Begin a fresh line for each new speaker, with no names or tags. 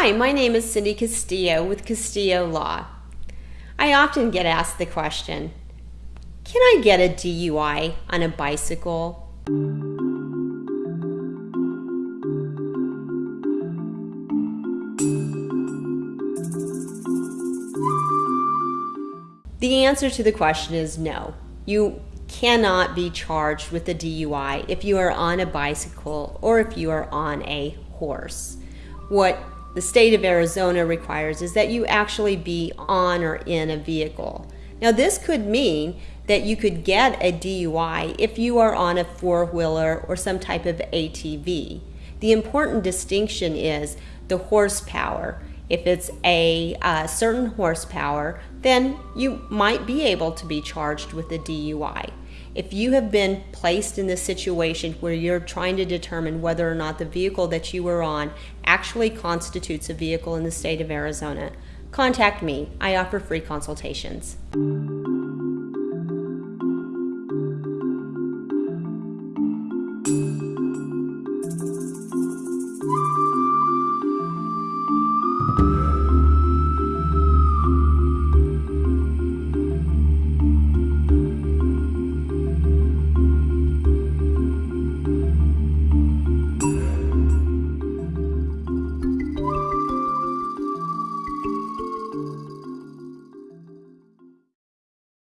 Hi, my name is Cindy Castillo with Castillo Law. I often get asked the question Can I get a DUI on a bicycle? The answer to the question is no. You cannot be charged with a DUI if you are on a bicycle or if you are on a horse. What the state of Arizona requires is that you actually be on or in a vehicle. Now, this could mean that you could get a DUI if you are on a four wheeler or some type of ATV. The important distinction is the horsepower. If it's a uh, certain horsepower, then you might be able to be charged with a DUI. If you have been placed in this situation where you're trying to determine whether or not the vehicle that you were on actually constitutes a vehicle in the state of Arizona, contact me. I offer free consultations.